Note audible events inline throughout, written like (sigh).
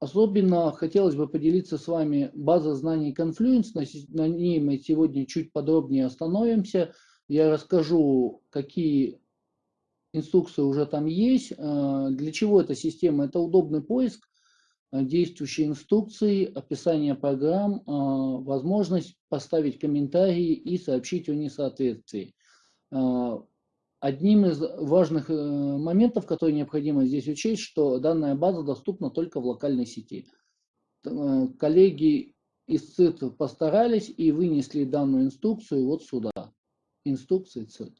особенно хотелось бы поделиться с вами базой знаний Confluence. На, на ней мы сегодня чуть подробнее остановимся. Я расскажу, какие инструкции уже там есть. Э, для чего эта система? Это удобный поиск Э, действующие инструкции, описание программ, э, возможность поставить комментарии и сообщить о несоответствии. Э, одним из важных моментов, которые необходимо здесь учесть, что данная база доступна только в локальной сети. Коллеги из ЦИТ постарались и вынесли данную инструкцию вот сюда. Инструкции ЦИТ.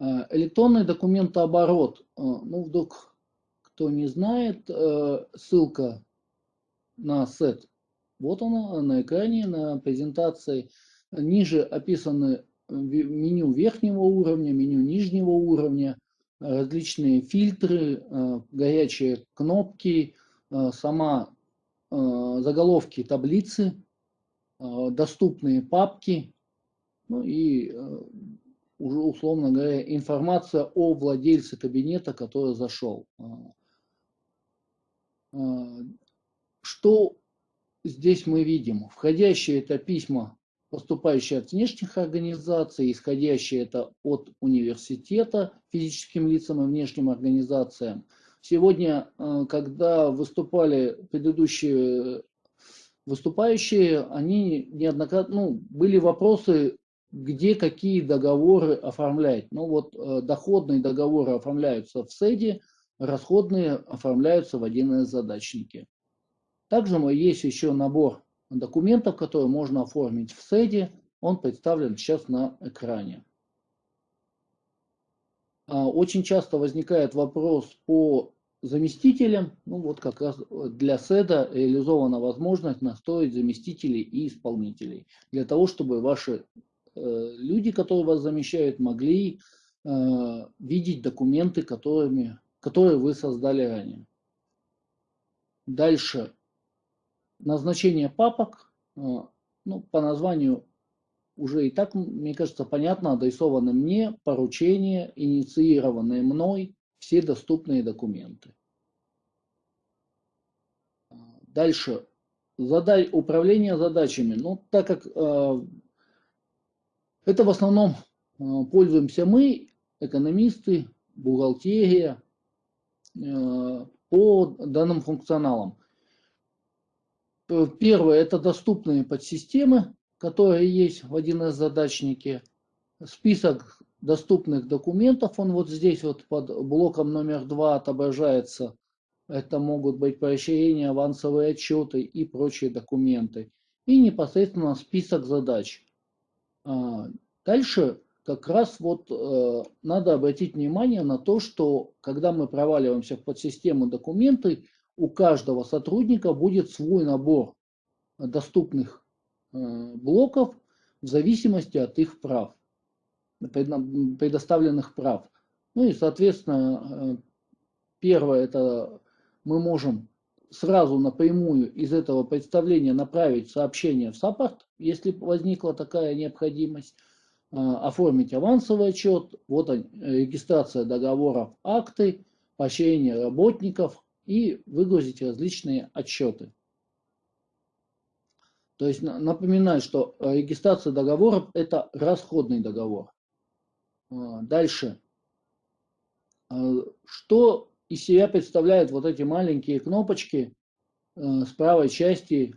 Электронный документооборот. Ну, вдруг кто не знает, э, ссылка на сет, вот она на экране, на презентации. Ниже описаны меню верхнего уровня, меню нижнего уровня, различные фильтры, э, горячие кнопки, э, сама заголовки таблицы, доступные папки, ну и уже условно говоря информация о владельце кабинета, который зашел. Что здесь мы видим? Входящие это письма, поступающие от внешних организаций, исходящие это от университета физическим лицам и внешним организациям. Сегодня, а, когда выступали предыдущие выступающие, они неоднократно, ну, были вопросы, где какие договоры оформлять. Ну вот э, доходные договоры оформляются в СЭДе, расходные оформляются в 1С задачники. Также есть еще набор документов, которые можно оформить в СЭДе. Он представлен сейчас на экране. А, очень часто возникает вопрос по заместителям. Ну вот как раз для СЭДа реализована возможность настроить заместителей и исполнителей. Для того, чтобы ваши э, люди, которые вас замещают, могли э, видеть документы, которыми которые вы создали ранее. Дальше. Назначение папок. Э, ну, по названию уже и так, мне кажется, понятно, адресованы мне, поручения, инициированные мной, все доступные документы. Дальше. Задай, управление задачами. Ну, так как э, это в основном э, пользуемся мы, экономисты, бухгалтерия, Э, по данным функционалам. Первое – это доступные подсистемы, которые есть в 1С задачнике. Список доступных документов, он вот здесь вот под блоком номер 2 отображается. Это могут быть поощрения, авансовые отчеты и прочие документы. И непосредственно список задач. А, дальше как раз вот э, надо обратить внимание на то, что когда мы проваливаемся в подсистему документы, у каждого сотрудника будет свой набор доступных э, блоков в зависимости от их прав, предоставленных прав. Ну и, соответственно, э, первое, это мы можем сразу напрямую из этого представления направить сообщение в саппорт, если возникла такая необходимость. А, оформить авансовый отчет, вот регистрация договоров, акты, поощрение работников и выгрузить различные отчеты. То есть напоминаю, что регистрация договоров – это расходный договор. А, дальше. А, что из себя представляют вот эти маленькие кнопочки с правой части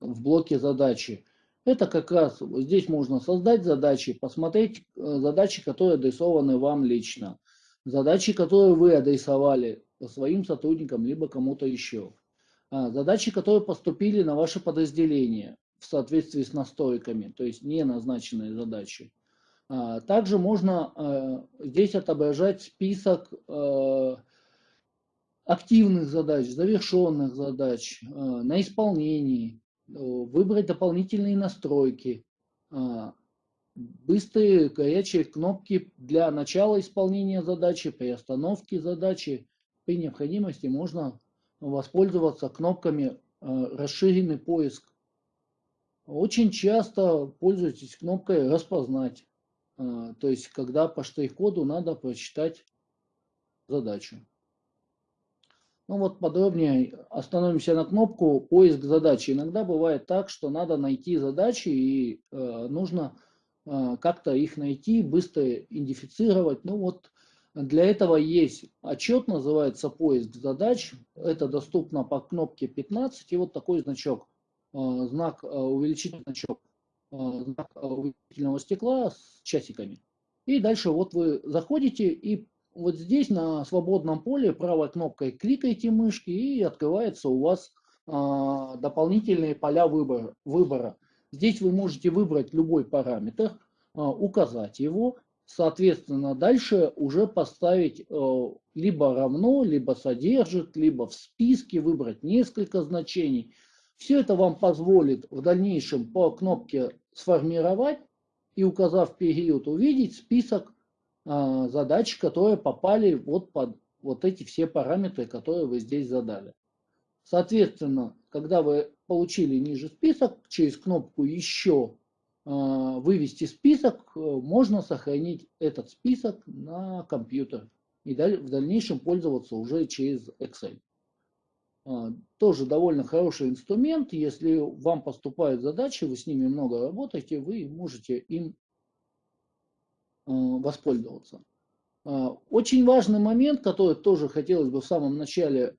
в блоке задачи? Это как раз здесь можно создать задачи, посмотреть э, задачи, которые адресованы вам лично, задачи, которые вы адресовали своим сотрудникам, либо кому-то еще, а, задачи, которые поступили на ваше подразделение в соответствии с настройками, то есть не назначенные задачи. А, также можно э, здесь отображать список э, активных задач, завершенных задач на исполнении, выбрать дополнительные настройки, быстрые горячие кнопки для начала исполнения задачи, при остановке задачи. При необходимости можно воспользоваться кнопками а, «Расширенный поиск». Очень часто пользуйтесь кнопкой «Распознать», а, то есть когда по штрих-коду надо прочитать задачу. Ну вот подробнее остановимся на кнопку «Поиск задачи». Иногда бывает так, что надо найти задачи и э, нужно э, как-то их найти, быстро идентифицировать. Ну вот для этого есть отчет, называется «Поиск задач». Это доступно по кнопке 15 и вот такой значок, э, знак, э, увеличительный значок, э, знак увеличительного стекла с часиками. И дальше вот вы заходите и вот здесь на свободном поле правой кнопкой кликаете мышки и открывается у вас дополнительные поля выбора. Здесь вы можете выбрать любой параметр, указать его, соответственно дальше уже поставить а, либо равно, либо содержит, либо в списке выбрать несколько значений. Все это вам позволит в дальнейшем по кнопке сформировать и указав период увидеть список а, задач, которые попали вот под вот эти все параметры, которые вы здесь задали. Соответственно, когда вы получили ниже список, через кнопку «Еще» вывести список, э, можно сохранить этот список на компьютер и в дальнейшем пользоваться уже через Excel. А, тоже довольно хороший инструмент. Если вам поступают задачи, вы с ними много работаете, вы можете им Э, воспользоваться. А, очень важный момент, который тоже хотелось бы в самом начале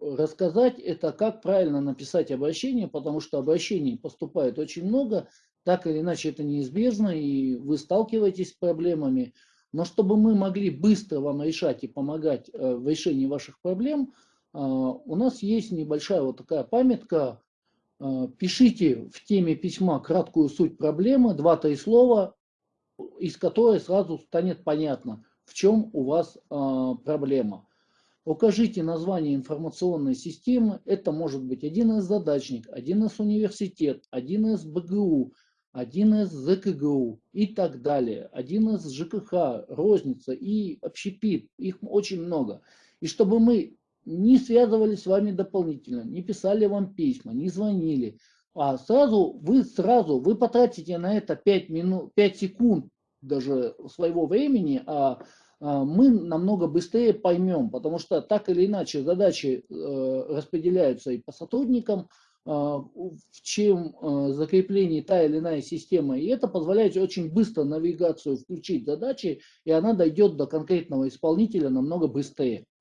рассказать, это как правильно написать обращение, потому что обращений поступает очень много, так или иначе это неизбежно, и вы сталкиваетесь с проблемами. Но чтобы мы могли быстро вам решать и помогать э, в решении ваших проблем, у нас есть небольшая вот такая памятка. Пишите в теме письма краткую суть проблемы, два-три слова, из которой сразу станет понятно, в чем у вас э, проблема. Укажите название информационной системы. Это может быть один из задачник, один из университет, один из БГУ, один из ЗКГУ и так далее. Один из ЖКХ, розница и общепит. Их очень много. И чтобы мы не связывались с вами дополнительно, не писали вам письма, не звонили, а сразу вы сразу вы потратите на это 5 минут 5 секунд даже своего времени а мы намного быстрее поймем потому что так или иначе задачи э, распределяются и по сотрудникам а, чем э, закрепление та или иная система. И это позволяет очень быстро навигацию включить задачи и она дойдет до конкретного исполнителя намного быстрее. а,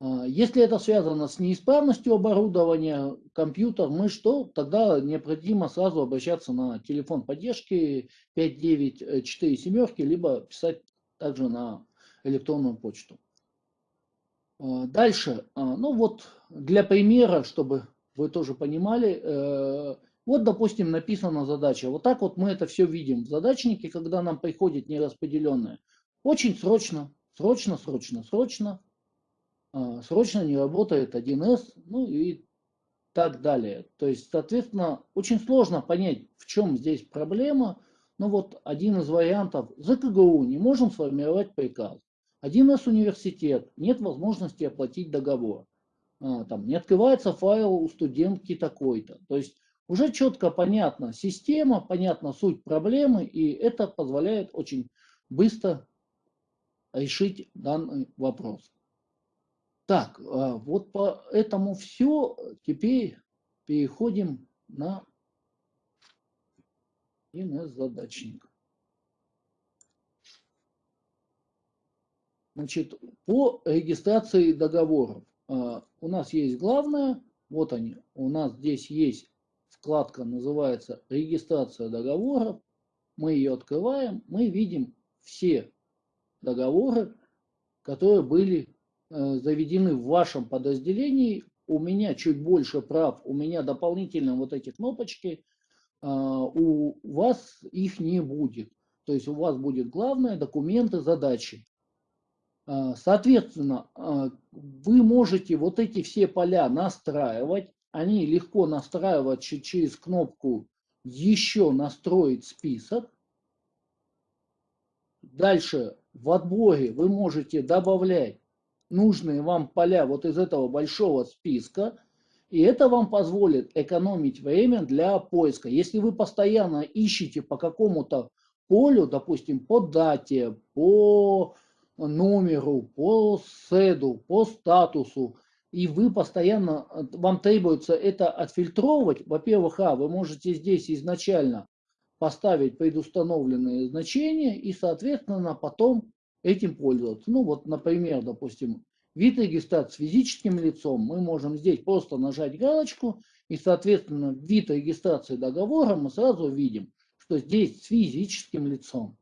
если это связано с неисправностью оборудования, компьютер, мы что, тогда необходимо сразу обращаться на телефон поддержки 5947, либо писать также на электронную почту. А, дальше, а, ну вот для примера, чтобы вы тоже понимали, э, вот, допустим, написана задача. Вот так вот мы это все видим в задачнике, когда нам приходит нераспределенное. Очень срочно, срочно, срочно, срочно а, срочно не работает 1С, ну и так далее. То есть, соответственно, очень сложно понять, в чем здесь проблема. Но вот один из вариантов, ЗКГУ не можем сформировать приказ. 1С университет, нет возможности оплатить договор. А, там, не открывается файл у студентки такой-то. То есть уже четко понятна система, понятна суть проблемы, и это позволяет очень быстро решить данный вопрос. Так, а, вот по этому все. Теперь переходим на ИНС-задачник. Значит, по регистрации договоров. А, у нас есть главное, вот они, у нас здесь есть вкладка, называется регистрация договоров. Мы ее открываем, мы видим все договоры, которые были заведены в вашем подразделении, у меня чуть больше прав, у меня дополнительно вот эти кнопочки, а, у вас их не будет. То есть у вас будет главное документы, задачи. А, соответственно, а, вы можете вот эти все поля настраивать. Они легко настраивать через кнопку «Еще настроить список». Дальше в отборе вы можете добавлять нужные вам поля вот из этого большого списка, и это вам позволит экономить время для поиска. Если вы постоянно ищете по какому-то полю, допустим, по дате, по номеру, по седу, по статусу, и вы постоянно, вам требуется это отфильтровывать, во-первых, а, вы можете здесь изначально поставить предустановленные значения и, соответственно, потом этим пользоваться. Ну вот, например, допустим, вид регистрации физическим лицом, мы можем здесь просто нажать галочку, и, соответственно, вид регистрации договора мы сразу видим, что здесь с физическим лицом.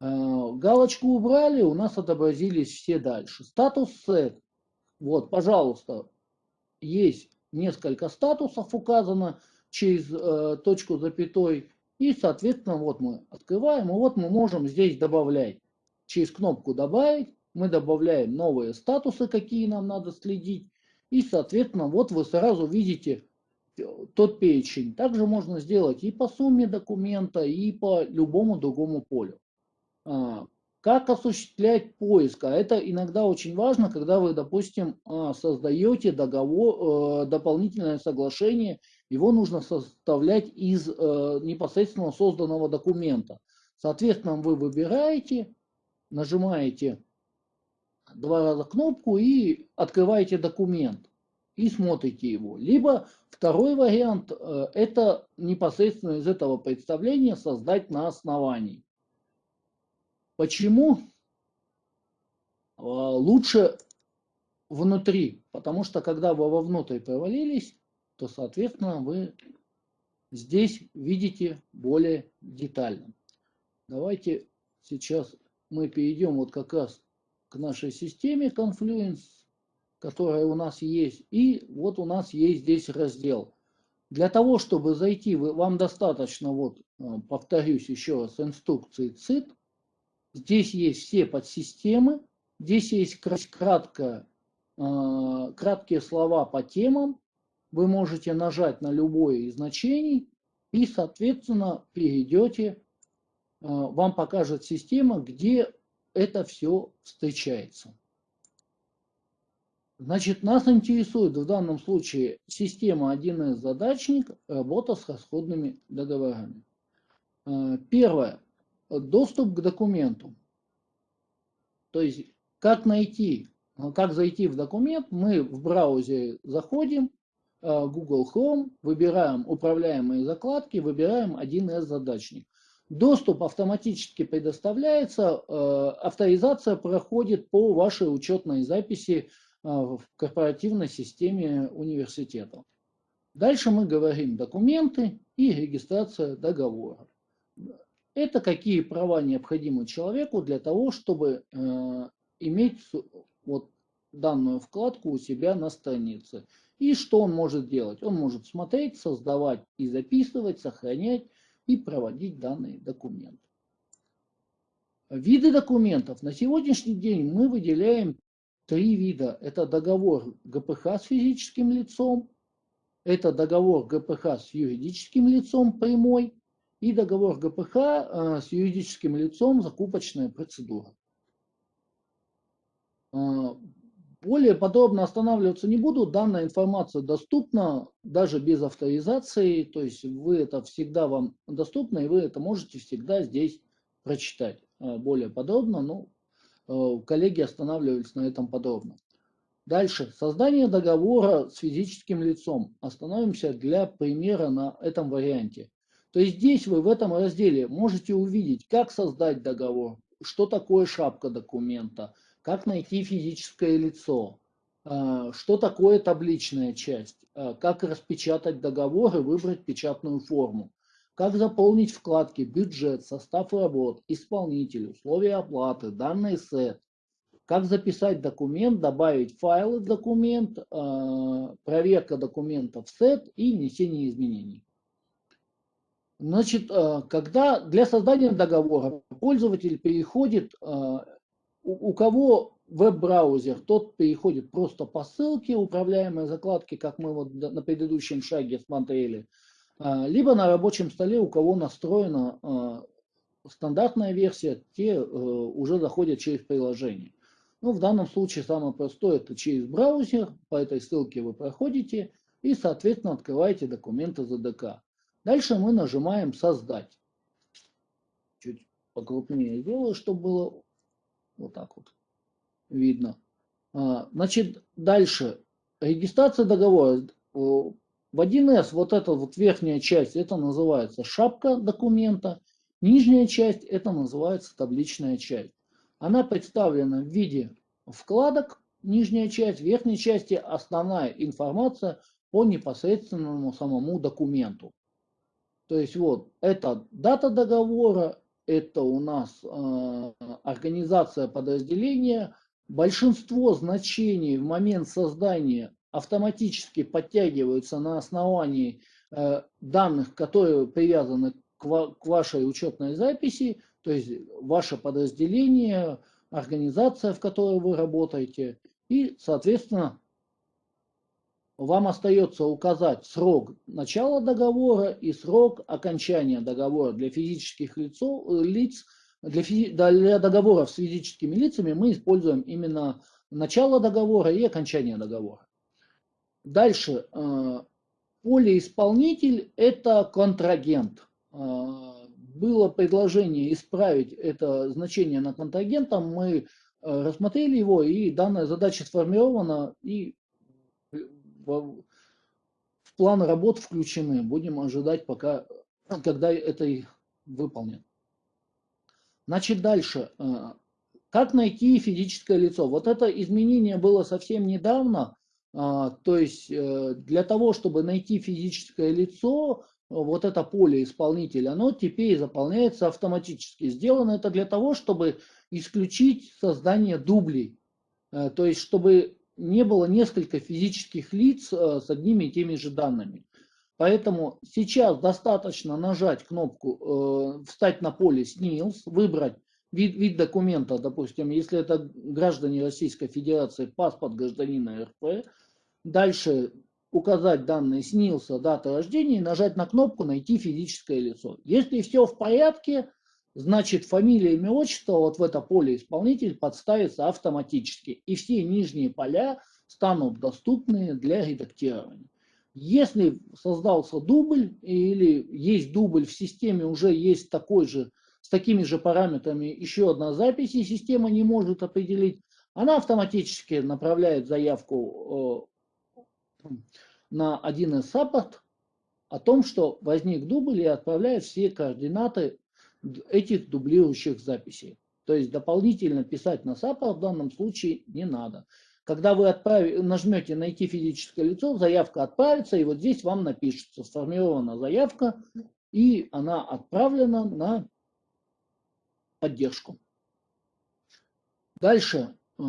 Э, галочку убрали, у нас отобразились все дальше. Статус set. Вот, пожалуйста, есть несколько статусов указано через э, точку запятой. И, соответственно, вот мы открываем, и вот мы можем здесь добавлять. Через кнопку «Добавить» мы добавляем новые статусы, какие нам надо следить. И, соответственно, вот вы сразу видите тот перечень. Также можно сделать и по сумме документа, и по любому другому полю. А, как осуществлять поиск? А это иногда очень важно, когда вы, допустим, а, создаете договор, э, дополнительное соглашение, его нужно составлять из э, непосредственно созданного документа. Соответственно, вы выбираете, нажимаете два раза кнопку и открываете документ и смотрите его. Либо второй вариант э, – это непосредственно из этого представления создать на основании. Почему а, лучше внутри? Потому что когда вы вовнутрь провалились, то, соответственно, вы здесь видите более детально. Давайте сейчас мы перейдем вот как раз к нашей системе Confluence, которая у нас есть. И вот у нас есть здесь раздел. Для того, чтобы зайти, вам достаточно, вот а, повторюсь еще раз, инструкции ЦИТ. Здесь есть все подсистемы, здесь есть кратко, э, краткие слова по темам. Вы можете нажать на любое из значений и, соответственно, перейдете, э, вам покажет система, где это все встречается. Значит, нас интересует в данном случае система 1С задачник, работа с расходными договорами. Э, первое доступ к документу. То есть, как найти, как зайти в документ, мы в браузере заходим, э, Google Chrome, выбираем управляемые закладки, выбираем 1С задачник. Доступ автоматически предоставляется, э, авторизация проходит по вашей учетной записи э, в корпоративной системе университета. Дальше мы говорим документы и регистрация договора. Это какие права необходимы человеку для того, чтобы э, иметь вот данную вкладку у себя на странице. И что он может делать? Он может смотреть, создавать и записывать, сохранять и проводить данные документы. Виды документов. На сегодняшний день мы выделяем три вида. Это договор ГПХ с физическим лицом, это договор ГПХ с юридическим лицом прямой и договор ГПХ э, с юридическим лицом закупочная процедура. Э, более подробно останавливаться не буду. Данная информация доступна даже без авторизации. То есть вы это всегда вам доступно, и вы это можете всегда здесь прочитать э, более подробно. Но коллеги останавливались на этом подробно. Дальше. Создание договора с физическим лицом. Остановимся для примера на этом варианте. То есть здесь вы в этом разделе можете увидеть, как создать договор, что такое шапка документа, как найти физическое лицо, а, что такое табличная часть, а, как распечатать договор и выбрать печатную форму, как заполнить вкладки бюджет, состав работ, исполнитель, условия оплаты, данный сет, как записать документ, добавить файлы в документ, а, проверка документов в сет и внесение изменений. Значит, когда для создания договора пользователь переходит, э, у кого веб-браузер, тот переходит просто по ссылке управляемой закладки, как мы вот на предыдущем шаге смотрели, э, либо на рабочем столе, у кого настроена стандартная версия, те уже заходят через приложение. Ну, в данном случае самое простое это через браузер, по этой ссылке вы проходите и, соответственно, открываете документы ZDK. Дальше мы нажимаем «Создать». Чуть покрупнее сделаю, чтобы было вот так вот. видно. А, значит, дальше. Регистрация договора. В 1С вот эта вот верхняя часть, это называется шапка документа. Нижняя часть, это называется табличная часть. Она представлена в виде вкладок, нижняя часть, верхней части основная информация по непосредственному самому документу. То есть вот, это дата договора, это у нас э, организация подразделения. Большинство значений в момент создания автоматически подтягиваются на основании э, данных, которые привязаны к, ва к вашей учетной записи, то есть ваше подразделение, организация, в которой вы работаете, и, соответственно, вам остается указать срок начала договора и срок окончания договора для физических лицо, лиц. Для, физи, для договоров с физическими лицами мы используем именно начало договора и окончание договора. Дальше. Э, полеисполнитель – это контрагент. Э, было предложение исправить это значение на контрагента. Мы э, рассмотрели его, и данная задача сформирована, и в, план работ включены. Будем ожидать, пока, (clears throat) когда это выполнен. Значит, дальше. Э, как найти физическое лицо? Вот это изменение было совсем недавно. А, то есть э, для того, чтобы найти физическое лицо, вот это поле исполнителя, оно теперь заполняется автоматически. Сделано это для того, чтобы исключить создание дублей. Э, то есть, чтобы не было несколько физических лиц э, с одними и теми же данными. Поэтому сейчас достаточно нажать кнопку э, «Встать на поле СНИЛС», выбрать вид, вид документа, допустим, если это граждане Российской Федерации, паспорт гражданина РФ, дальше указать данные СНИЛСа, дата рождения и нажать на кнопку «Найти физическое лицо». Если все в порядке, значит фамилия, имя, отчество вот в это поле исполнитель подставится автоматически. И все нижние поля станут доступны для редактирования. Если создался дубль или есть дубль в системе, уже есть такой же, с такими же параметрами еще одна запись, и система не может определить, она автоматически направляет заявку э, на 1С саппорт о том, что возник дубль и отправляет все координаты этих дублирующих записей. То есть дополнительно писать на SAP в данном случае не надо. Когда вы нажмете «Найти физическое лицо», заявка отправится, и вот здесь вам напишется «Сформирована заявка», и она отправлена на поддержку. Дальше. Э,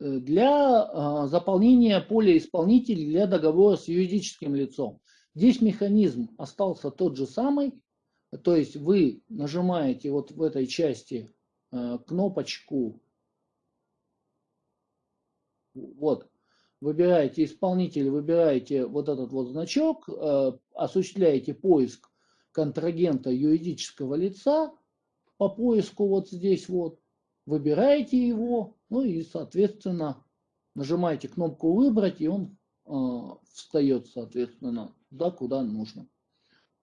для э, заполнения поля исполнителей для договора с юридическим лицом. Здесь механизм остался тот же самый, то есть вы нажимаете вот в этой части э, кнопочку, вот, выбираете исполнитель, выбираете вот этот вот значок, э, осуществляете поиск контрагента юридического лица по поиску вот здесь вот, выбираете его, ну и соответственно нажимаете кнопку выбрать, и он э, встает соответственно туда, куда нужно.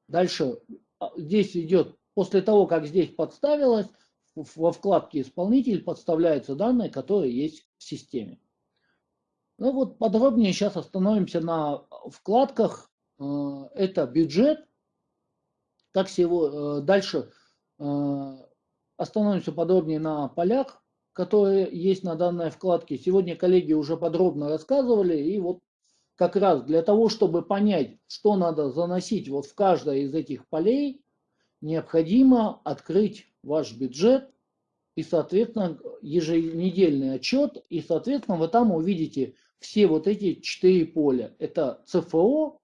Дальше а, здесь идет, после того, как здесь подставилось, во вкладке «Исполнитель» подставляются данные, которые есть в системе. Ну вот подробнее сейчас остановимся на вкладках. Э, это бюджет. Как всего, э, дальше э, остановимся подробнее на полях, которые есть на данной вкладке. Сегодня коллеги уже подробно рассказывали, и вот как раз для того, чтобы понять, что надо заносить вот в каждое из этих полей, необходимо открыть ваш бюджет и, соответственно, еженедельный отчет, и, соответственно, вы там увидите все вот эти четыре поля. Это ЦФО,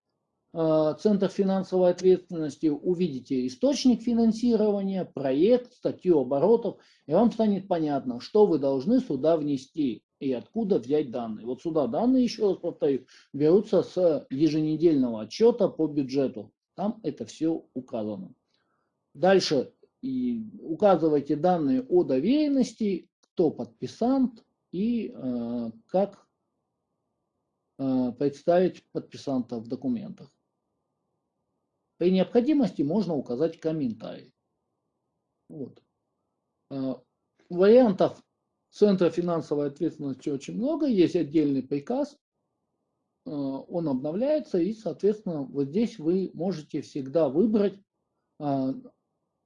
э, Центр финансовой ответственности, увидите источник финансирования, проект, статью оборотов, и вам станет понятно, что вы должны сюда внести и откуда взять данные. Вот сюда данные, еще раз повторю, берутся с еженедельного отчета по бюджету. Там это все указано. Дальше и указывайте данные о доверенности, кто подписант и э, как э, представить подписанта в документах. При необходимости можно указать комментарий. Вот. Э, вариантов Центра финансовой ответственности очень много. Есть отдельный приказ, э, он обновляется, и, соответственно, вот здесь вы можете всегда выбрать э,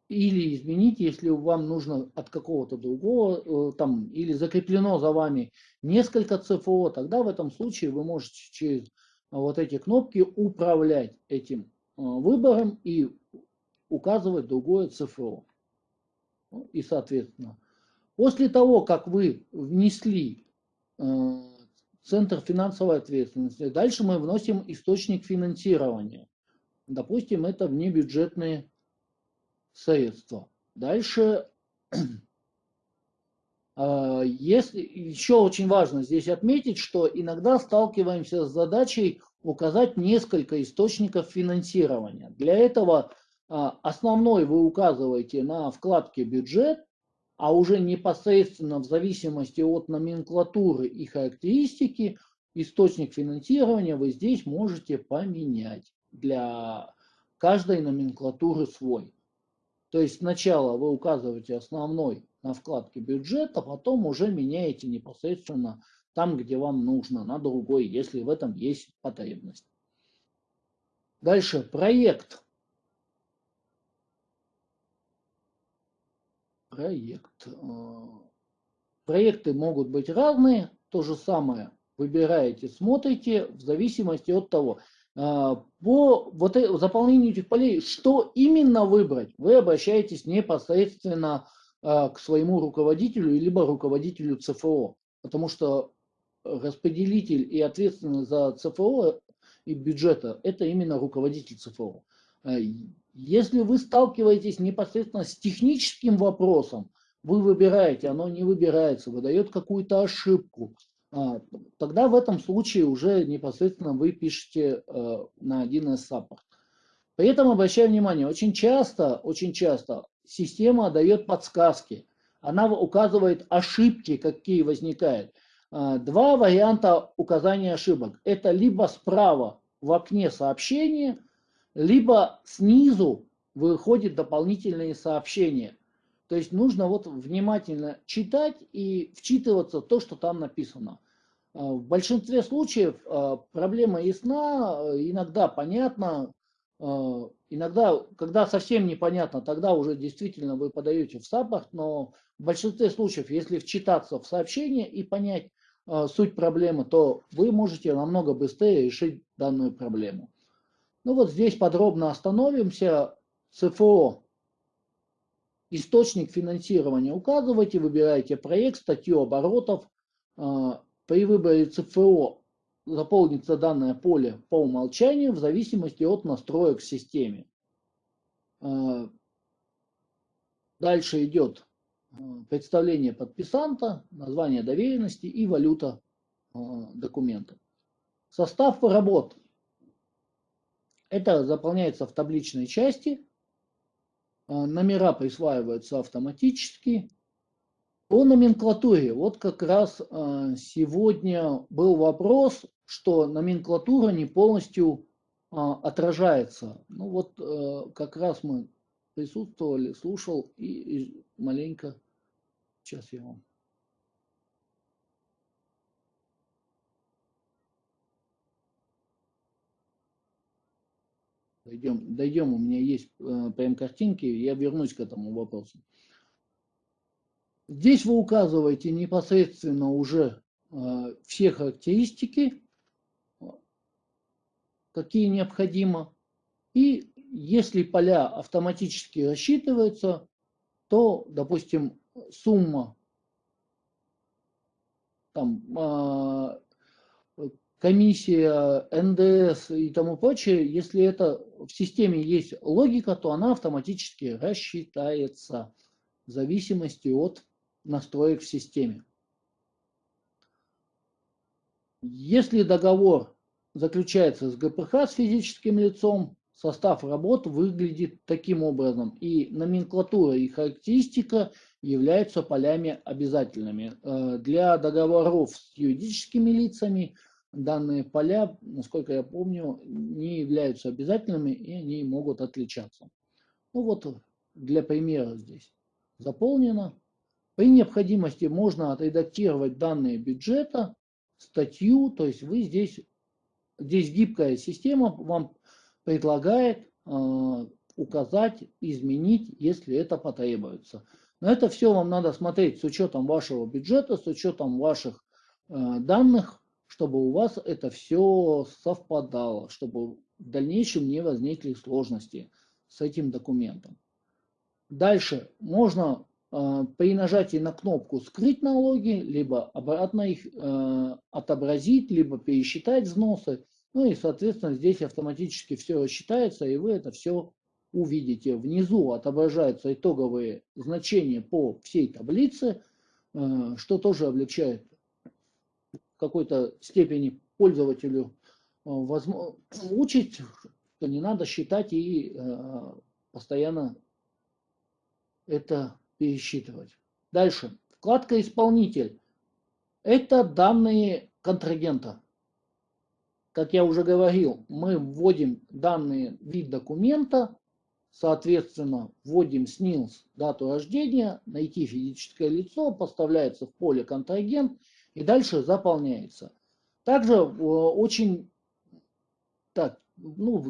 или изменить, если вам нужно от какого-то другого, э, там, или закреплено за вами несколько ЦФО, тогда в этом случае вы можете через вот эти кнопки управлять этим выбором и указывать другое ЦФО. Ну, и, соответственно, После того, как вы внесли э, Центр финансовой ответственности, дальше мы вносим источник финансирования. Допустим, это внебюджетные средства. Дальше, (clears throat) э, если, еще очень важно здесь отметить, что иногда сталкиваемся с задачей указать несколько источников финансирования. Для этого э, основной вы указываете на вкладке «Бюджет», а уже непосредственно в зависимости от номенклатуры и характеристики источник финансирования вы здесь можете поменять для каждой номенклатуры свой. То есть сначала вы указываете основной на вкладке бюджета, потом уже меняете непосредственно там, где вам нужно, на другой, если в этом есть потребность. Дальше проект. Проект. Э, проекты могут быть разные, то же самое выбираете, смотрите в зависимости от того, э, по вот заполнению этих полей, что именно выбрать, вы обращаетесь непосредственно э, к своему руководителю, либо руководителю ЦФО, потому что распределитель и ответственный за ЦФО и бюджета – это именно руководитель ЦФО. Если вы сталкиваетесь непосредственно с техническим вопросом, вы выбираете, оно не выбирается, выдает какую-то ошибку, а, тогда в этом случае уже непосредственно вы пишете э, на 1С саппорт. При этом обращаю внимание, очень часто, очень часто система дает подсказки, она указывает ошибки, какие возникают. А, два варианта указания ошибок. Это либо справа в окне сообщения, либо снизу выходит дополнительные сообщения. То есть нужно вот внимательно читать и вчитываться в то, что там написано. А, в большинстве случаев а, проблема ясна, иногда понятна, а, иногда, когда совсем непонятно, тогда уже действительно вы подаете в саппорт, но в большинстве случаев, если вчитаться в сообщение и понять суть проблемы, то вы можете намного быстрее решить данную проблему. Ну вот здесь подробно остановимся. ЦФО. Источник финансирования указывайте, выбираете проект, статью оборотов. А, при выборе ЦФО заполнится данное поле по умолчанию в зависимости от настроек в системе. А, дальше идет а, представление подписанта, название доверенности и валюта документа. Состав работ это заполняется в табличной части. А, номера присваиваются автоматически. По номенклатуре. Вот как раз а, сегодня был вопрос, что номенклатура не полностью а, отражается. Ну вот э, как раз мы присутствовали, слушал и маленько, сейчас я вам Дойдем, дойдем, у меня есть э, прям картинки, я вернусь к этому вопросу. Здесь вы указываете непосредственно уже э, все характеристики, какие необходимо. И если поля автоматически рассчитываются, то, допустим, сумма там, э, комиссия, НДС и тому прочее, если это в системе есть логика, то она автоматически рассчитается в зависимости от настроек в системе. Если договор заключается с ГПХ с физическим лицом, состав работ выглядит таким образом. И номенклатура и характеристика являются полями обязательными. Э, для договоров с юридическими лицами – данные поля, насколько я помню, не являются обязательными и они могут отличаться. Ну вот для примера здесь заполнено. При необходимости можно отредактировать данные бюджета, статью, то есть вы здесь, здесь гибкая система вам предлагает э, указать, изменить, если это потребуется. Но это все вам надо смотреть с учетом вашего бюджета, с учетом ваших э, данных, чтобы у вас это все совпадало, чтобы в дальнейшем не возникли сложности с этим документом. Дальше можно э, при нажатии на кнопку «Скрыть налоги», либо обратно их э, отобразить, либо пересчитать взносы. Ну и, соответственно, здесь автоматически все рассчитается, и вы это все увидите. Внизу отображаются итоговые значения по всей таблице, э, что тоже облегчает какой-то степени пользователю э, (clears throat) учить, что не надо считать и э, постоянно это пересчитывать. Дальше. Вкладка «Исполнитель». Это данные контрагента. Как я уже говорил, мы вводим данные вид документа, соответственно, вводим СНИЛС, дату рождения, найти физическое лицо, поставляется в поле контрагент и дальше заполняется. Также э, очень, так, ну,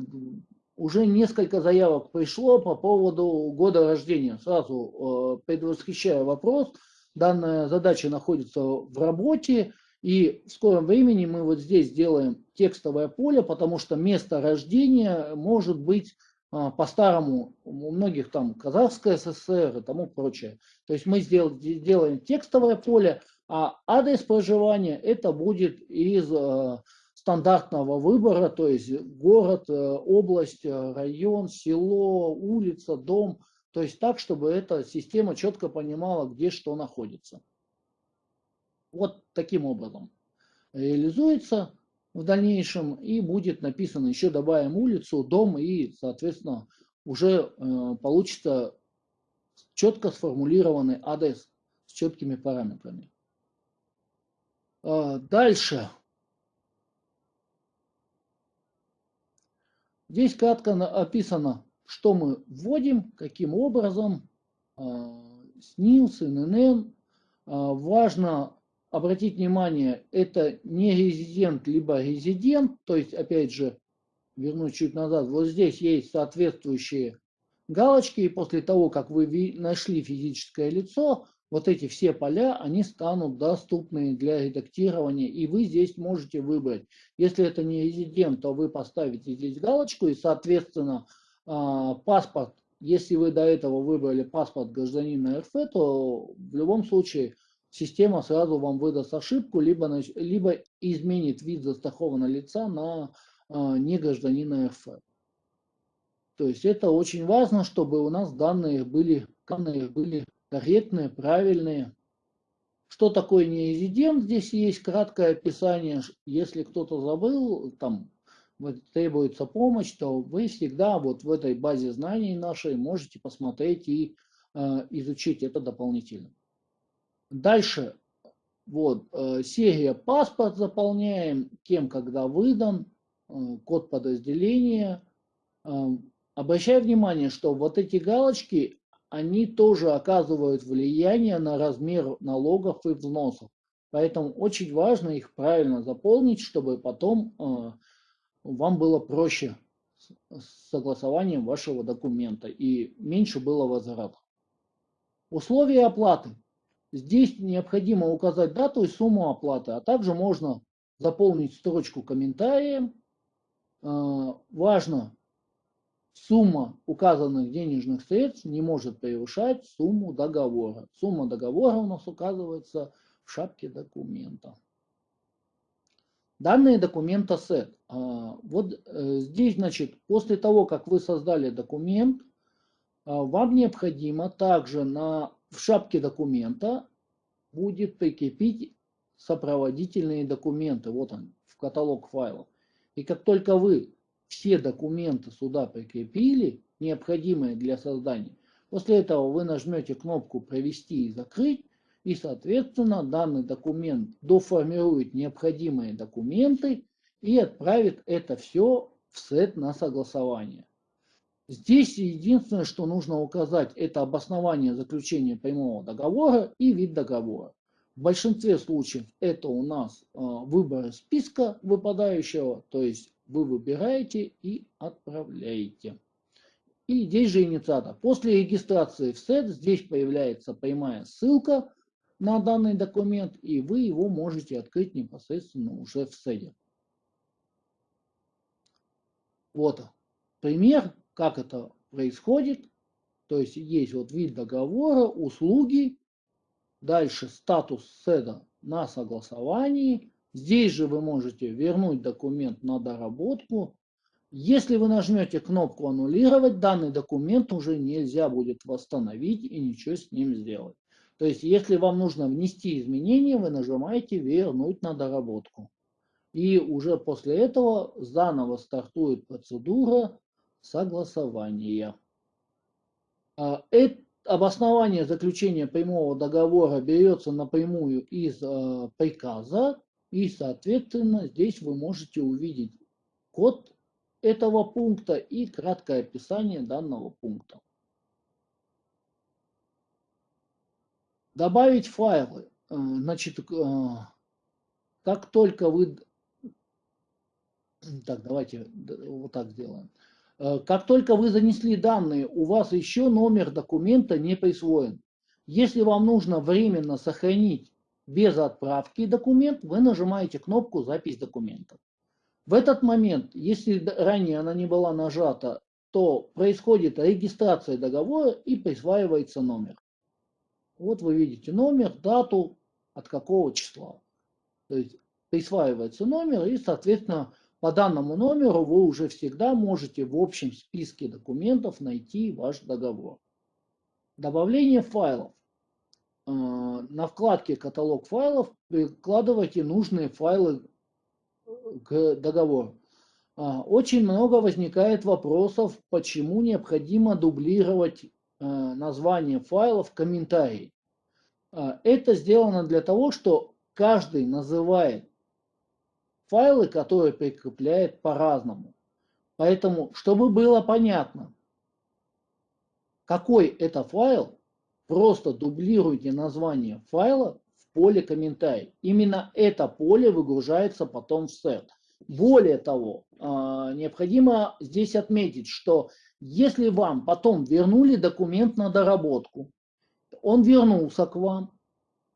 уже несколько заявок пришло по поводу года рождения. Сразу э, предвосхищаю вопрос. Данная задача находится в работе. И в скором времени мы вот здесь сделаем текстовое поле, потому что место рождения может быть а, по-старому, у многих там Казахская ССР и тому прочее. То есть мы сдел, делаем текстовое поле, а адрес проживания это будет из э, стандартного выбора, то есть город, э, область, э, район, село, улица, дом. То есть так, чтобы эта система четко понимала, где что находится. Вот таким образом реализуется в дальнейшем и будет написано, еще добавим улицу, дом и, соответственно, уже получится четко сформулированный адрес с четкими параметрами. Э, дальше. Здесь кратко описано, что мы вводим, каким образом, СНИЛС, ННН. Важно обратить внимание, это не резидент, либо резидент, то есть, опять же, вернусь чуть назад, вот здесь есть соответствующие галочки, и после того, как вы нашли физическое лицо, вот эти все поля, они станут доступны для редактирования, и вы здесь можете выбрать. Если это не резидент, то вы поставите здесь галочку, и, соответственно, а, паспорт, если вы до этого выбрали паспорт гражданина РФ, то в любом случае система сразу вам выдаст ошибку, либо, либо изменит вид застрахованного лица на а, не гражданина РФ. То есть это очень важно, чтобы у нас данные были, данные были корректные, правильные. Что такое нерезидент? Здесь есть краткое описание. Если кто-то забыл, там требуется помощь, то вы всегда вот в этой базе знаний нашей можете посмотреть и э, изучить это дополнительно. Дальше, вот, э, серия паспорт заполняем, кем, когда выдан, э, код подразделения. Э, обращаю внимание, что вот эти галочки, они тоже оказывают влияние на размер налогов и взносов. Поэтому очень важно их правильно заполнить, чтобы потом э, вам было проще с согласованием вашего документа и меньше было возвратов. Условия оплаты. Здесь необходимо указать дату и сумму оплаты, а также можно заполнить строчку комментарием. Э, важно Сумма указанных денежных средств не может превышать сумму договора. Сумма договора у нас указывается в шапке документа. Данные документа SET. А, вот э, здесь, значит, после того, как вы создали документ, а, вам необходимо также на, в шапке документа будет прикрепить сопроводительные документы. Вот он, в каталог файлов. И как только вы все документы сюда прикрепили, необходимые для создания. После этого вы нажмете кнопку «Провести и закрыть», и, соответственно, данный документ доформирует необходимые документы и отправит это все в сет на согласование. Здесь единственное, что нужно указать, это обоснование заключения прямого договора и вид договора. В большинстве случаев это у нас э, выбор списка выпадающего, то есть вы выбираете и отправляете. И здесь же инициатор. После регистрации в сет здесь появляется прямая ссылка на данный документ, и вы его можете открыть непосредственно уже в сете. Вот пример, как это происходит. То есть есть вот вид договора, услуги, Дальше статус седа на согласовании. Здесь же вы можете вернуть документ на доработку. Если вы нажмете кнопку «Аннулировать», данный документ уже нельзя будет восстановить и ничего с ним сделать. То есть, если вам нужно внести изменения, вы нажимаете «Вернуть на доработку». И уже после этого заново стартует процедура согласования. А, обоснование заключения прямого договора берется напрямую из э, приказа, и, соответственно, здесь вы можете увидеть код этого пункта и краткое описание данного пункта. Добавить файлы. Э, значит, э, как только вы... Так, давайте вот так сделаем. Э, как только вы занесли данные, у вас еще номер документа не присвоен. Если вам нужно временно сохранить без отправки документ, вы нажимаете кнопку «Запись документов». В этот момент, если ранее она не была нажата, то происходит регистрация договора и присваивается номер. Вот вы видите номер, дату, от какого числа. То есть присваивается номер и, соответственно, по данному номеру вы уже всегда можете в общем списке документов найти ваш договор. Добавление файлов. Э, на вкладке «Каталог файлов» прикладывайте нужные файлы к договору. Э, очень много возникает вопросов, почему необходимо дублировать э, название файлов в комментарии. Это сделано для того, что каждый называет файлы, которые прикрепляет по-разному. Поэтому, чтобы было понятно, какой это файл, просто дублируйте название файла в поле комментарий. Именно это поле выгружается потом в сет. Более того, а, необходимо здесь отметить, что если вам потом вернули документ на доработку, он вернулся к вам,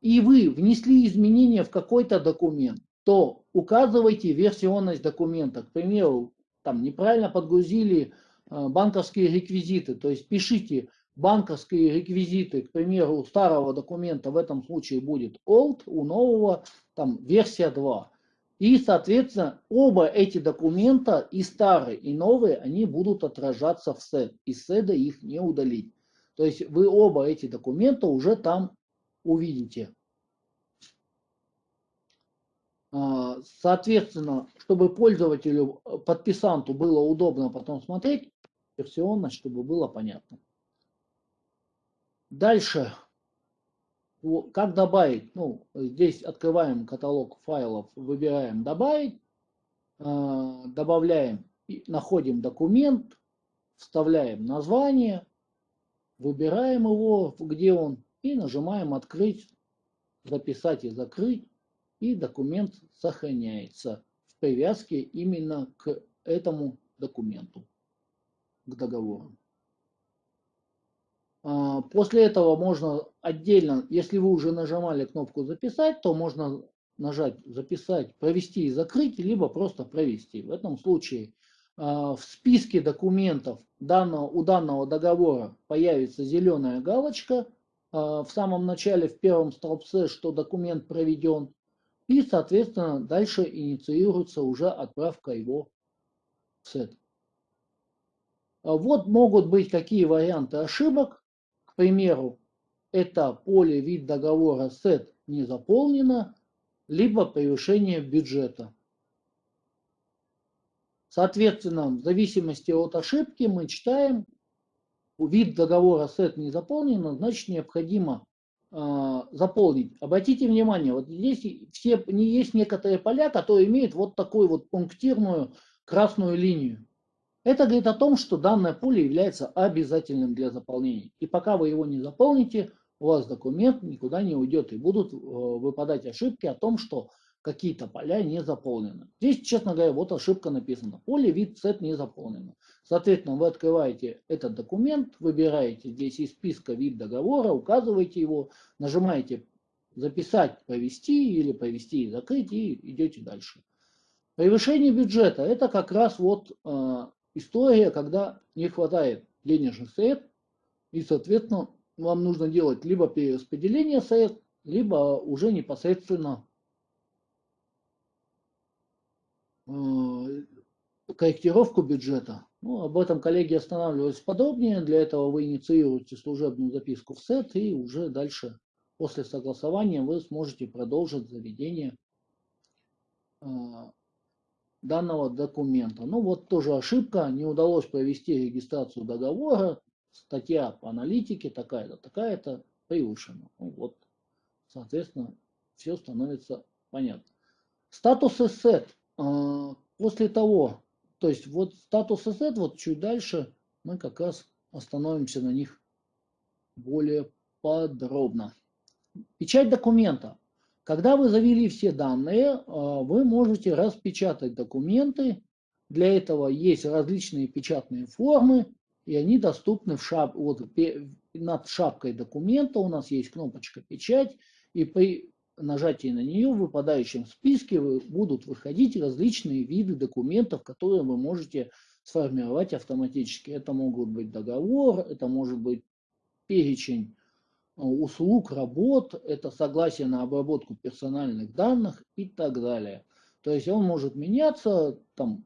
и вы внесли изменения в какой-то документ, то указывайте версионность документа. К примеру, там неправильно подгрузили э, банковские реквизиты, то есть пишите банковские реквизиты, к примеру, у старого документа в этом случае будет old, у нового там версия 2. И, соответственно, оба эти документа, и старые, и новые, они будут отражаться в сет. Из седа их не удалить. То есть вы оба эти документа уже там увидите. А, соответственно, чтобы пользователю, э, подписанту было удобно потом смотреть, версионность, чтобы было понятно. Дальше, как добавить? Ну, здесь открываем каталог файлов, выбираем «Добавить», а, добавляем, находим документ, вставляем название, выбираем его, где он, и нажимаем «Открыть», «Записать» и «Закрыть» и документ сохраняется в привязке именно к этому документу, к договору. А, после этого можно отдельно, если вы уже нажимали кнопку «Записать», то можно нажать «Записать», «Провести» и «Закрыть», либо просто «Провести». В этом случае а, в списке документов данного, у данного договора появится зеленая галочка а, в самом начале, в первом столбце, что документ проведен. И, соответственно, дальше инициируется уже отправка его в сет. Вот могут быть какие варианты ошибок. Примеру, это поле вид договора сет не заполнено, либо превышение бюджета. Соответственно, в зависимости от ошибки мы читаем, вид договора сет не заполнено, значит необходимо а, заполнить. Обратите внимание, вот здесь все, есть некоторые поля, которые имеют вот такую вот пунктирную красную линию. Это говорит о том, что данное поле является обязательным для заполнения. И пока вы его не заполните, у вас документ никуда не уйдет. И будут э, выпадать ошибки о том, что какие-то поля не заполнены. Здесь, честно говоря, вот ошибка написана. Поле вид сет не заполнено. Соответственно, вы открываете этот документ, выбираете здесь из списка вид договора, указываете его, нажимаете записать, повести или повести и закрыть и идете дальше. Превышение бюджета – это как раз вот э, история, когда не хватает денежных средств, и, соответственно, вам нужно делать либо перераспределение средств, либо уже непосредственно э, корректировку бюджета. Ну, об этом коллеги останавливаются подробнее. Для этого вы инициируете служебную записку в СЭТ и уже дальше после согласования вы сможете продолжить заведение э, данного документа. Ну вот тоже ошибка, не удалось провести регистрацию договора, статья по аналитике такая-то, такая-то превышена. Ну вот, соответственно, все становится понятно. Статус эссет. После того, то есть вот статус эссет, вот чуть дальше мы как раз остановимся на них более подробно. Печать документа. Когда вы завели все данные, а, вы можете распечатать документы. Для этого есть различные печатные формы, и они доступны в шап... вот, над шапкой документа. У нас есть кнопочка «Печать», и при нажатии на нее в выпадающем списке будут выходить различные виды документов, которые вы можете сформировать автоматически. Это могут быть договор, это может быть перечень услуг, работ, это согласие на обработку персональных данных и так далее. То есть он может меняться, там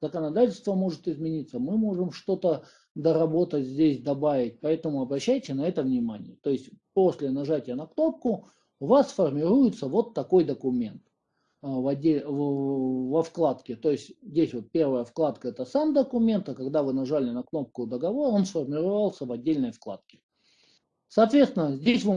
законодательство может измениться, мы можем что-то доработать здесь, добавить, поэтому обращайте на это внимание. То есть после нажатия на кнопку у вас формируется вот такой документ а, в отдель, в, во вкладке. То есть здесь вот первая вкладка это сам документ, а когда вы нажали на кнопку договор, он сформировался в отдельной вкладке. Соответственно, здесь вы,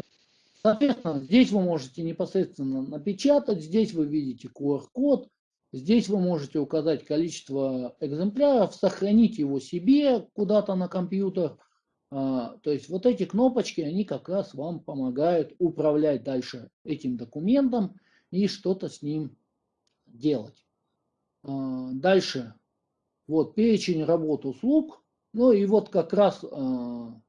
соответственно, здесь вы можете непосредственно напечатать, здесь вы видите QR-код, здесь вы можете указать количество экземпляров, сохранить его себе куда-то на компьютер. А, то есть вот эти кнопочки, они как раз вам помогают управлять дальше этим документом и что-то с ним делать. А, дальше, вот перечень работ услуг. Ну и вот как раз а,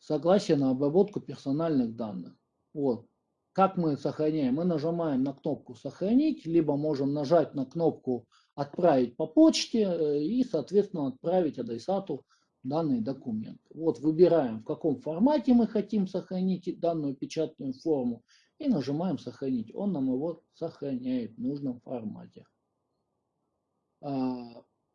согласие на обработку персональных данных. Вот. Как мы сохраняем? Мы нажимаем на кнопку «Сохранить», либо можем нажать на кнопку «Отправить по почте» э, и, соответственно, отправить адресату данный документ. Вот выбираем, в каком формате мы хотим сохранить данную печатную форму и нажимаем «Сохранить». Он нам его сохраняет в нужном формате.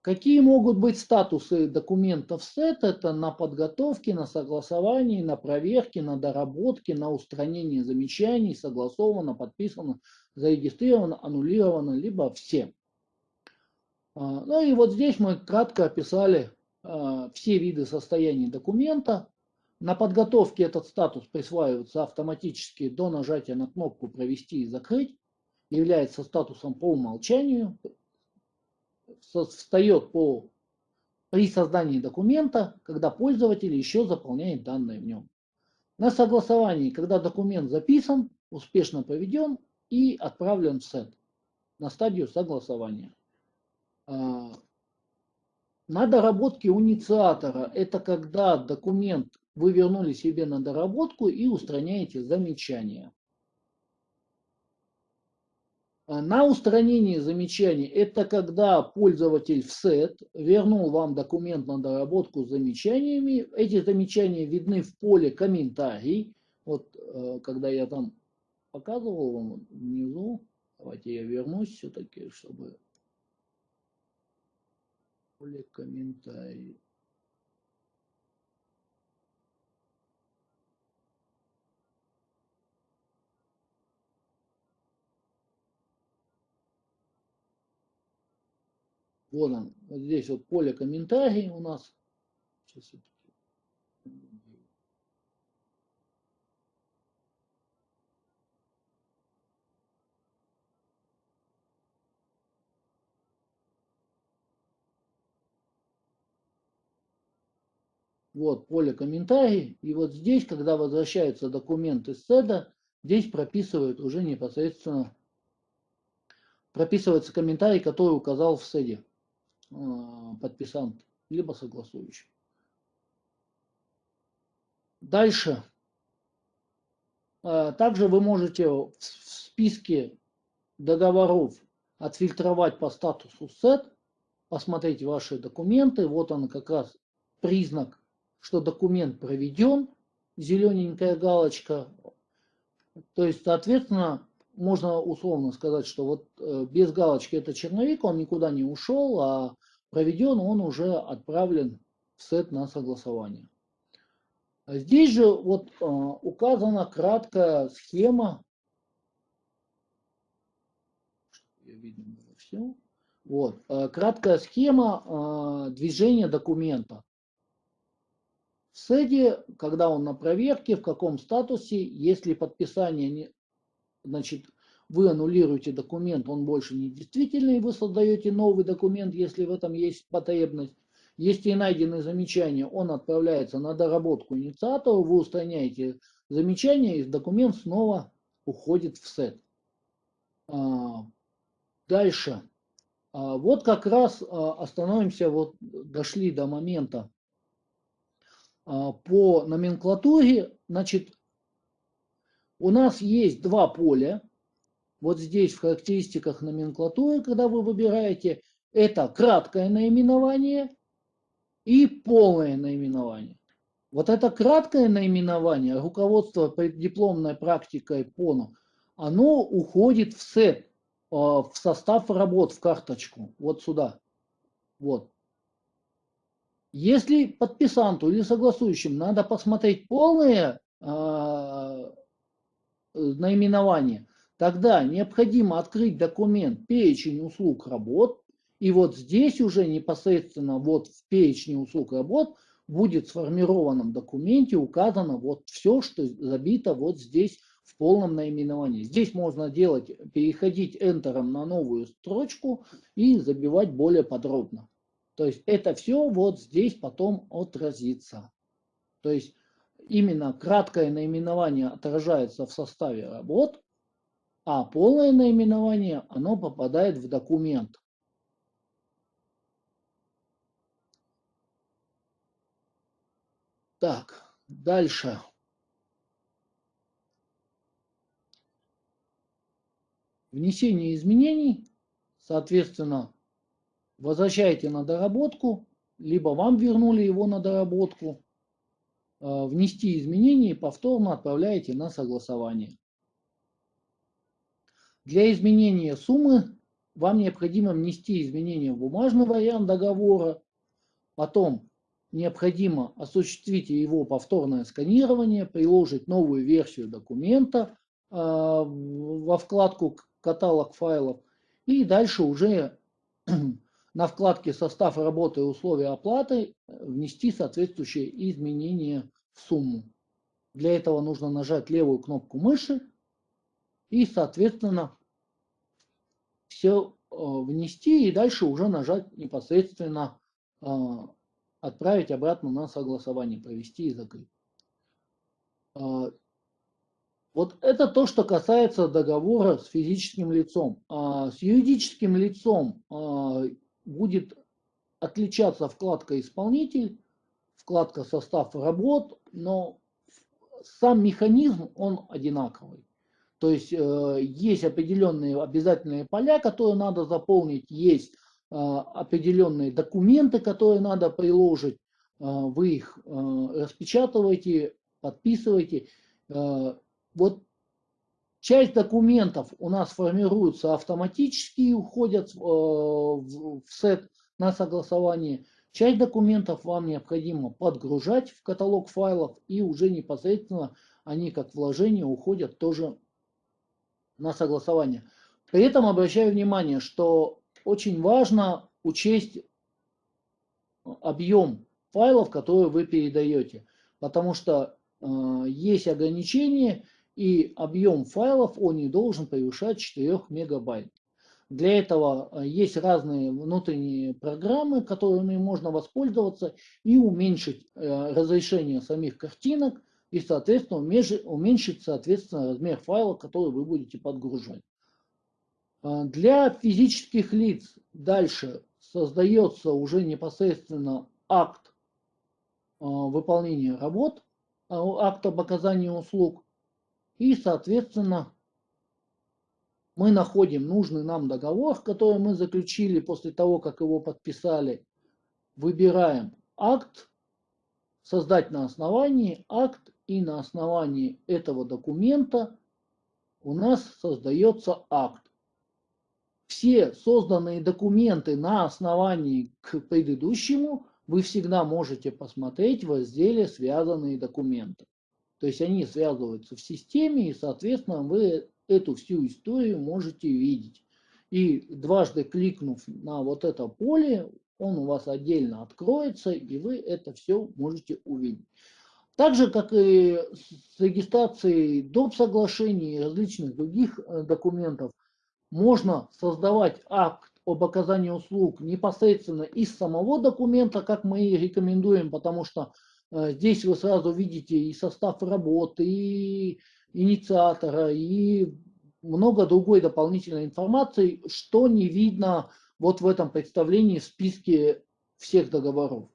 Какие могут быть статусы документов СЭТ? Это на подготовке, на согласовании, на проверке, на доработке, на устранении замечаний, согласовано, подписано, зарегистрировано, аннулировано, либо все. А, ну и вот здесь мы кратко описали а, все виды состояния документа. На подготовке этот статус присваивается автоматически до нажатия на кнопку «Провести и закрыть». Является статусом по умолчанию встает по, при создании документа, когда пользователь еще заполняет данные в нем. На согласовании, когда документ записан, успешно проведен и отправлен в сет на стадию согласования. А, на доработке у инициатора это когда документ вы вернули себе на доработку и устраняете замечания. А на устранение замечаний это когда пользователь в сет вернул вам документ на доработку с замечаниями. Эти замечания видны в поле комментарий. Вот э, когда я там показывал вам внизу, давайте я вернусь все-таки, чтобы поле комментарий. Вот он, вот здесь вот поле комментарий у нас. Сейчас Вот поле комментарий. И вот здесь, когда возвращается документ из седа, здесь прописывают уже непосредственно, прописывается комментарий, который указал в седе э, подписант, либо согласующий. Дальше. Э, также вы можете в списке договоров отфильтровать по статусу SET, посмотреть ваши документы. Вот он как раз признак, что документ проведен, зелененькая галочка. То есть, соответственно, можно условно сказать, что вот э, без галочки это черновик, он никуда не ушел, а проведен он уже отправлен в сет на согласование. Здесь же вот э, указана краткая схема. Вот, э, краткая схема движения документа. В СЭДе, когда он на проверке, в каком статусе, если подписание, значит, вы аннулируете документ, он больше не действительный, вы создаете новый документ, если в этом есть потребность. Если найдены замечания, он отправляется на доработку инициатору, вы устраняете замечания, и документ снова уходит в сет. А, дальше. А, вот как раз а, остановимся, вот дошли до момента по номенклатуре. Значит, у нас есть два поля. Вот здесь в характеристиках номенклатуры, когда вы выбираете, это краткое наименование и полное наименование. Вот это краткое наименование, руководство дипломной практикой ПОНу, оно уходит в сет, а, в состав работ, в карточку, вот сюда. Вот. Если подписанту или согласующим надо посмотреть полное э, наименование, тогда необходимо открыть документ «Перечень услуг работ», и вот здесь уже непосредственно вот в перечне услуг работ будет в сформированном документе указано вот все, что забито вот здесь в полном наименовании. Здесь можно делать, переходить Enter на новую строчку и забивать более подробно. То есть это все вот здесь потом отразится. То есть именно краткое наименование отражается в составе работ, а полное наименование оно попадает в документ. Так, дальше. Внесение изменений, соответственно, возвращаете на доработку, либо вам вернули его на доработку, внести изменения и повторно отправляете на согласование. Для изменения суммы вам необходимо внести изменения в бумажный вариант договора, потом необходимо осуществить его повторное сканирование, приложить новую версию документа э, во вкладку «Каталог файлов» и дальше уже на вкладке «Состав работы и условия оплаты» внести соответствующие изменения в сумму. Для этого нужно нажать левую кнопку мыши и, соответственно, все э, внести и дальше уже нажать непосредственно э, отправить обратно на согласование, провести и закрыть. А, вот это то, что касается договора с физическим лицом. А с юридическим лицом будет отличаться вкладка «Исполнитель», вкладка «Состав работ», но сам механизм, он одинаковый. То есть э, есть определенные обязательные поля, которые надо заполнить, есть а, определенные документы, которые надо приложить, а, вы их а, распечатываете, подписываете. Вот часть документов у нас формируются автоматически и уходят в сет на согласование. Часть документов вам необходимо подгружать в каталог файлов и уже непосредственно они как вложение уходят тоже на согласование. При этом обращаю внимание, что очень важно учесть объем файлов, которые вы передаете, потому что э, есть ограничения, и объем файлов он не должен превышать 4 мегабайт. Для этого э, есть разные внутренние программы, которыми можно воспользоваться и уменьшить э, разрешение самих картинок и, соответственно, уменьшить, соответственно, размер файла, который вы будете подгружать. Для физических лиц дальше создается уже непосредственно акт выполнения работ, акт об оказании услуг, и, соответственно, мы находим нужный нам договор, который мы заключили после того, как его подписали. Выбираем акт, создать на основании акт, и на основании этого документа у нас создается акт. Все созданные документы на основании к предыдущему вы всегда можете посмотреть в разделе «Связанные документы». То есть они связываются в системе, и, соответственно, вы эту всю историю можете видеть. И дважды кликнув на вот это поле, он у вас отдельно откроется, и вы это все можете увидеть. Так же, как и с регистрацией доп. соглашений и различных других э, документов, можно создавать акт об оказании услуг непосредственно из самого документа, как мы и рекомендуем, потому что здесь вы сразу видите и состав работы, и инициатора и много другой дополнительной информации, что не видно вот в этом представлении в списке всех договоров.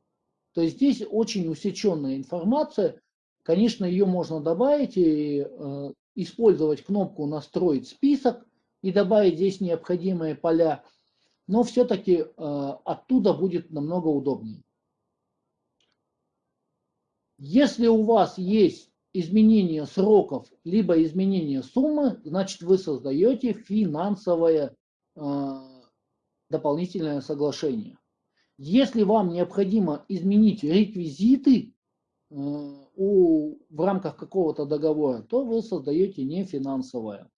То есть здесь очень усеченная информация. Конечно, ее можно добавить и э, использовать кнопку «Настроить список» и добавить здесь необходимые поля, но все-таки э, оттуда будет намного удобнее. Если у вас есть изменение сроков, либо изменение суммы, значит вы создаете финансовое э, дополнительное соглашение. Если вам необходимо изменить реквизиты э, у, в рамках какого-то договора, то вы создаете нефинансовое.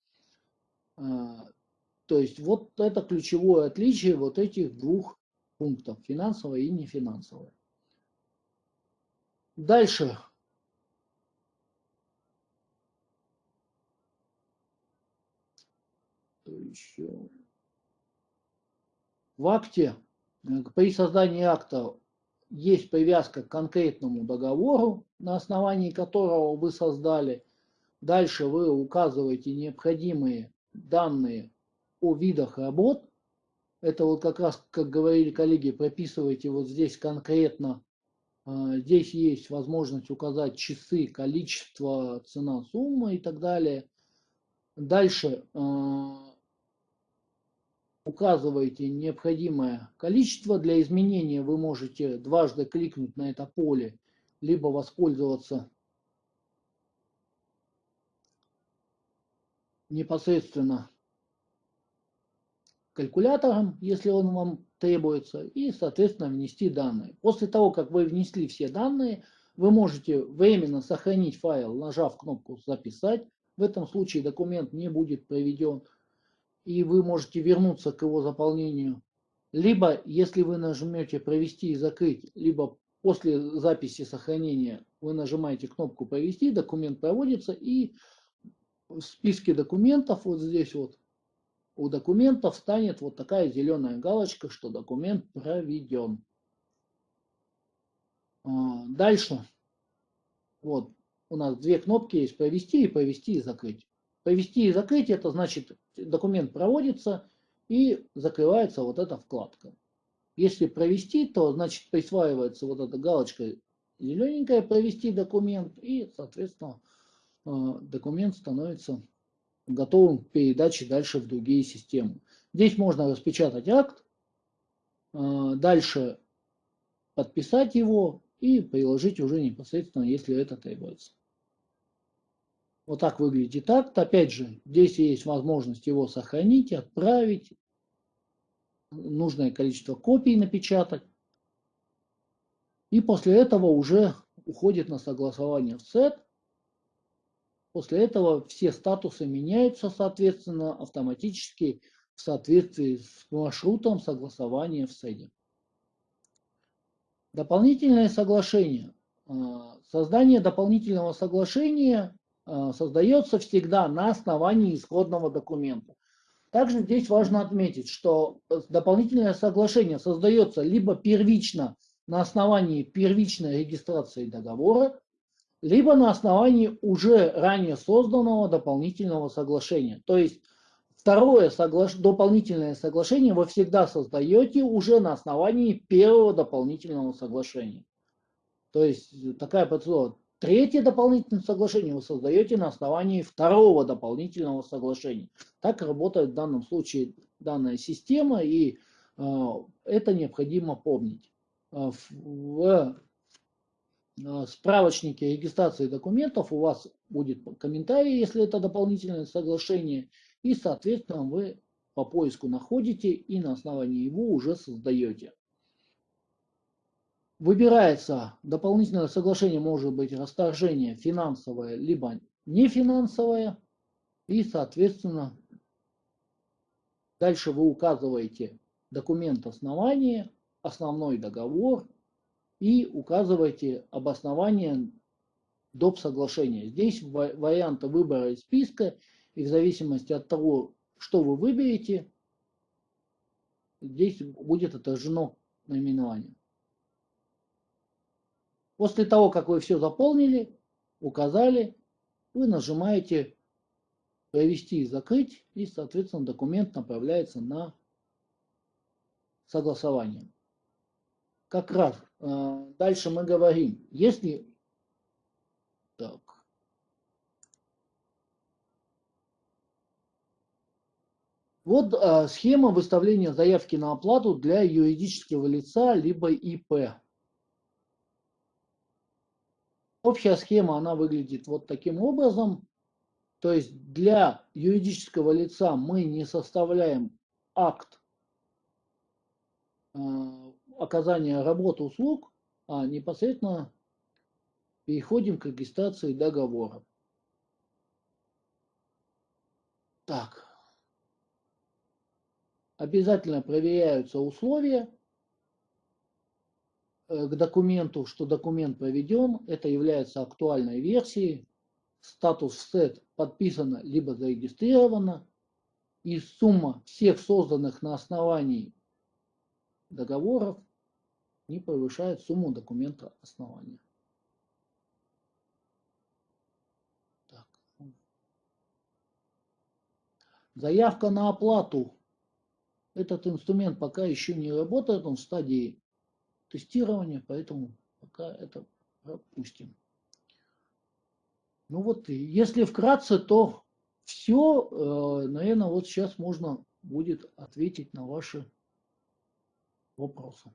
Э, то есть вот это ключевое отличие вот этих двух пунктов, финансовое и нефинансовое. Дальше еще? В акте, э, при создании акта есть привязка к конкретному договору, на основании которого вы создали. Дальше вы указываете необходимые данные о видах работ. Это вот как раз, как говорили коллеги, прописывайте вот здесь конкретно. Э, здесь есть возможность указать часы, количество, цена, сумма и так далее. Дальше э, указываете необходимое количество. Для изменения вы можете дважды кликнуть на это поле, либо воспользоваться непосредственно калькулятором, если он вам требуется, и, соответственно, внести данные. После того, как вы внесли все данные, вы можете временно сохранить файл, нажав кнопку «Записать». В этом случае документ не будет проведен и вы можете вернуться к его заполнению. Либо, если вы нажмете «Провести и закрыть», либо после записи сохранения вы нажимаете кнопку «Провести», документ проводится, и в списке документов, вот здесь вот, у документов станет вот такая зеленая галочка, что документ проведен. А, дальше. Вот у нас две кнопки есть «Провести» и «Провести и закрыть». Провести и закрыть, это значит документ проводится и закрывается вот эта вкладка. Если провести, то значит присваивается вот эта галочка зелененькая «Провести документ» и, соответственно, э, документ становится готовым к передаче дальше в другие системы. Здесь можно распечатать акт, э, дальше подписать его и приложить уже непосредственно, если это требуется. Вот так выглядит акт. Опять же, здесь есть возможность его сохранить, отправить, нужное количество копий напечатать. И после этого уже уходит на согласование в сет. После этого все статусы меняются, соответственно, автоматически в соответствии с маршрутом согласования в сете. Дополнительное соглашение. А, создание дополнительного соглашения Э, создается всегда на основании исходного документа. Также здесь важно отметить, что дополнительное соглашение создается либо первично на основании первичной регистрации договора, либо на основании уже ранее созданного дополнительного соглашения. То есть второе соглаш... дополнительное соглашение вы всегда создаете уже на основании первого дополнительного соглашения. То есть такая процедура. Третье дополнительное соглашение вы создаете на основании второго дополнительного соглашения. Так работает в данном случае данная система, и э, это необходимо помнить. Э, в справочнике регистрации документов у вас будет комментарий, если это дополнительное соглашение, и, соответственно, вы по поиску находите и на основании его уже создаете. Выбирается дополнительное соглашение, может быть расторжение финансовое, либо нефинансовое, и, соответственно, дальше вы указываете документ основания, основной договор, и указывайте обоснование доп. соглашения. Здесь варианты выбора из списка, и в зависимости от того, что вы выберете, здесь будет отражено наименование. После того, как вы все заполнили, указали, вы нажимаете «Провести и закрыть», и, соответственно, документ направляется на согласование как раз э, дальше мы говорим, если так, Вот а, схема выставления заявки на оплату для юридического лица либо ИП. Общая схема, она выглядит вот таким образом. То есть для юридического лица мы не составляем акт оказания работы услуг, а непосредственно переходим к регистрации договора. Так. Обязательно проверяются условия э, к документу, что документ проведен. Это является актуальной версией. Статус сет подписано либо зарегистрировано. И сумма всех созданных на основании договоров не превышает сумму документа основания. Так. Заявка на оплату. Этот инструмент пока еще не работает, он в стадии тестирования, поэтому пока это пропустим. Ну вот, если вкратце, то все, э, наверное, вот сейчас можно будет ответить на ваши вопросы.